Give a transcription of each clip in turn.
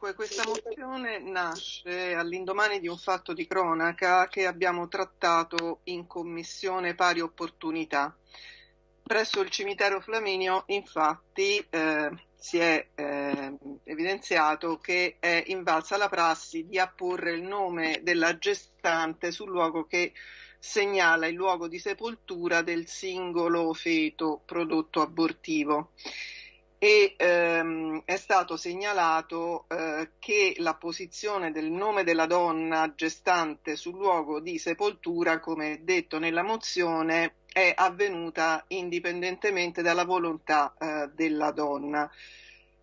Dunque, questa mozione nasce all'indomani di un fatto di cronaca che abbiamo trattato in commissione pari opportunità. Presso il cimitero Flaminio, infatti, eh, si è eh, evidenziato che è invalsa la prassi di apporre il nome della gestante sul luogo che segnala il luogo di sepoltura del singolo feto prodotto abortivo e ehm, è stato segnalato eh, che la posizione del nome della donna gestante sul luogo di sepoltura, come detto nella mozione, è avvenuta indipendentemente dalla volontà eh, della donna.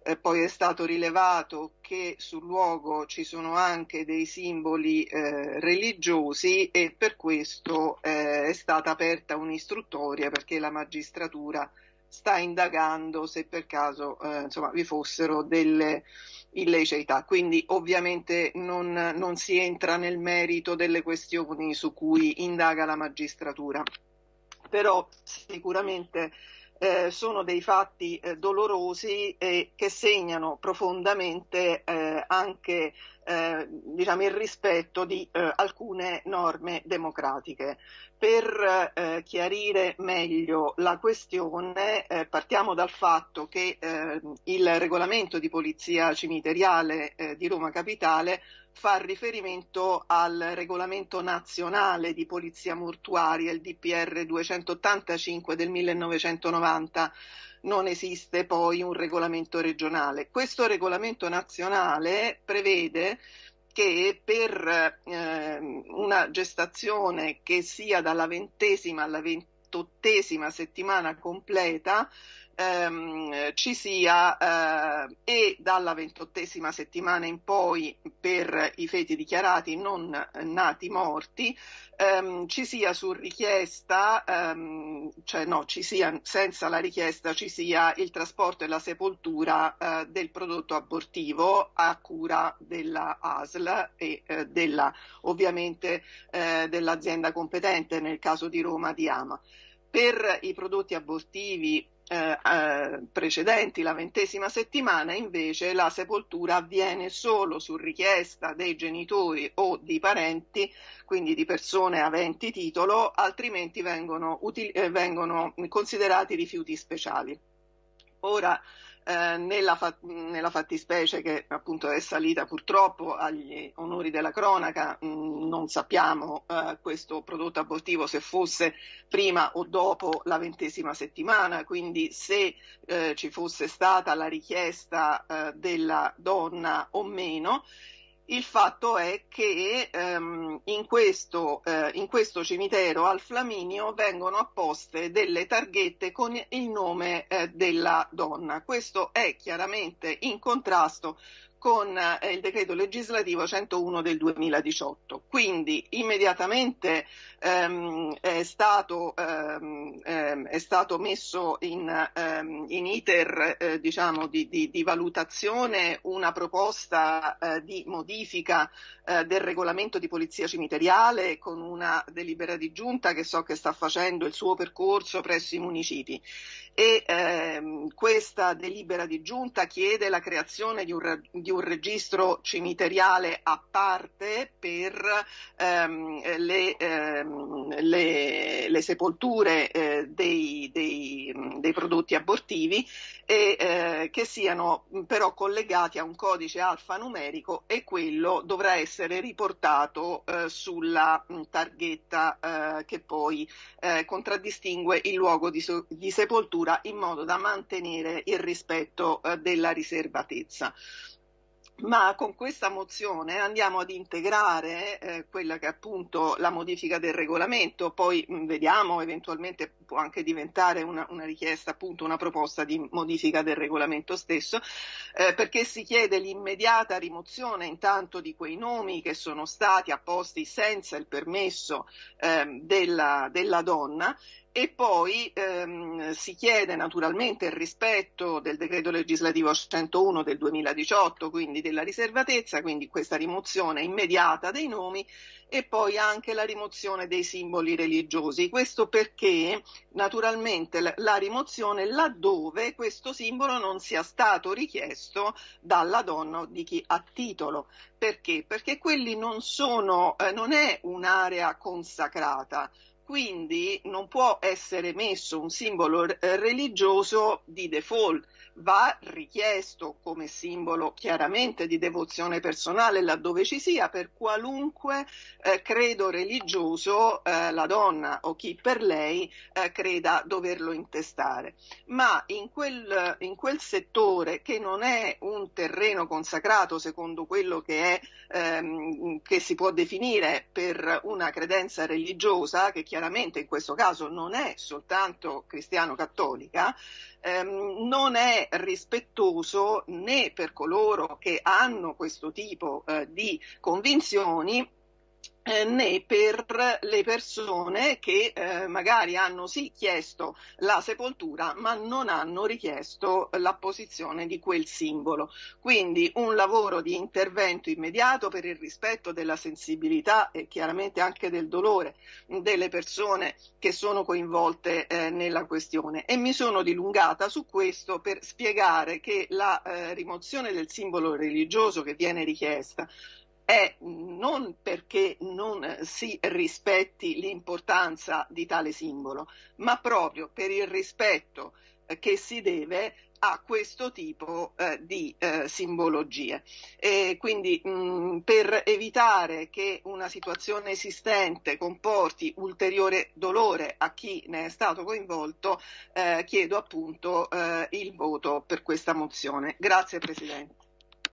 Eh, poi è stato rilevato che sul luogo ci sono anche dei simboli eh, religiosi e per questo eh, è stata aperta un'istruttoria perché la magistratura sta indagando se per caso eh, insomma, vi fossero delle illiceità. Quindi ovviamente non, non, si entra nel merito delle questioni su cui indaga la magistratura. Però sicuramente eh, sono dei fatti eh, dolorosi e che segnano profondamente eh, anche eh, diciamo, il rispetto di eh, alcune norme democratiche. Per eh, chiarire meglio la questione partiamo dal fatto che il regolamento di polizia cimiteriale di Roma Capitale fa riferimento al regolamento nazionale di polizia mortuaria, il DPR 285 del 1990. Non esiste poi un regolamento regionale. Questo regolamento nazionale prevede che per eh, una gestazione che sia dalla ventesima alla ventottesima settimana completa ehm, ci sia eh, e dalla ventottesima settimana in poi per i feti dichiarati non nati morti ehm, ci sia su richiesta, ehm, cioè no, ci sia senza la richiesta, ci sia il trasporto e la sepoltura eh, del prodotto abortivo a cura della ASL e eh, della, ovviamente eh, dell'azienda competente nel caso di Roma di Ama. Per i prodotti abortivi eh, eh, precedenti la ventesima settimana, invece la sepoltura avviene solo su richiesta dei genitori o di parenti, quindi di persone aventi titolo, altrimenti vengono, util- eh, vengono considerati rifiuti speciali. Ora, eh, nella, fa- nella, fattispecie che appunto è salita purtroppo agli onori della cronaca, mh, mm, non sappiamo eh, questo prodotto abortivo se fosse prima o dopo la ventesima settimana, quindi se eh, ci fosse stata la richiesta eh, della donna o meno. Il fatto è che ehm, in, questo, eh, in, questo, cimitero al Flaminio vengono apposte delle targhette con il nome eh, della donna. Questo è chiaramente in contrasto con eh, il decreto legislativo 101 del 2018. Quindi immediatamente ehm, è, stato, ehm, ehm, è, stato, messo in, ehm, in iter eh, diciamo, di, di, di, valutazione una proposta eh, di modifica eh, del regolamento di polizia cimiteriale con una delibera di giunta che so che sta facendo il suo percorso presso i municipi e ehm, questa delibera di giunta chiede la creazione di un, di un registro cimiteriale a parte per ehm, le, ehm, le, le, sepolture eh, dei, dei, dei, prodotti abortivi e eh, che siano però collegati a un codice alfanumerico e quello dovrà essere riportato eh, sulla targhetta eh, che poi eh, contraddistingue il luogo di, di sepoltura in modo da mantenere il rispetto eh, della riservatezza ma con questa mozione andiamo ad integrare eh, quella che è appunto la modifica del regolamento, poi mh, vediamo eventualmente può anche diventare una, una, richiesta appunto una proposta di modifica del regolamento stesso, eh, perché si chiede l'immediata rimozione intanto di quei nomi che sono stati apposti senza il permesso eh, della, della donna e poi ehm, si chiede naturalmente il rispetto del decreto legislativo 101 del 2018, quindi della riservatezza, quindi questa rimozione immediata dei nomi e poi anche la rimozione dei simboli religiosi. Questo perché naturalmente la rimozione laddove questo simbolo non sia stato richiesto dalla donna o di chi ha titolo. Perché? Perché quelli non sono, eh, non è un'area consacrata, quindi non può essere messo un simbolo religioso di default va richiesto come simbolo chiaramente di devozione personale laddove ci sia per qualunque eh, credo religioso eh, la donna o chi per lei eh, creda doverlo intestare. Ma in quel, in quel, settore che non è un terreno consacrato secondo quello che, è, ehm, che si può definire per una credenza religiosa, che chiaramente in questo caso non è soltanto cristiano-cattolica, ehm, non è rispettoso né per coloro che hanno questo tipo eh, di convinzioni eh, né per le persone che eh, magari hanno sì chiesto la sepoltura ma non hanno richiesto l'apposizione di quel simbolo. Quindi un lavoro di intervento immediato per il rispetto della sensibilità e chiaramente anche del dolore delle persone che sono coinvolte eh, nella questione. E mi sono dilungata su questo per spiegare che la eh, rimozione del simbolo religioso che viene richiesta è non perché non si rispetti l'importanza di tale simbolo, ma proprio per il rispetto che si deve a questo tipo eh, di eh, simbologie. E quindi mh, per evitare che una situazione esistente comporti ulteriore dolore a chi ne è stato coinvolto, eh, chiedo appunto eh, il voto per questa mozione. Grazie Presidente.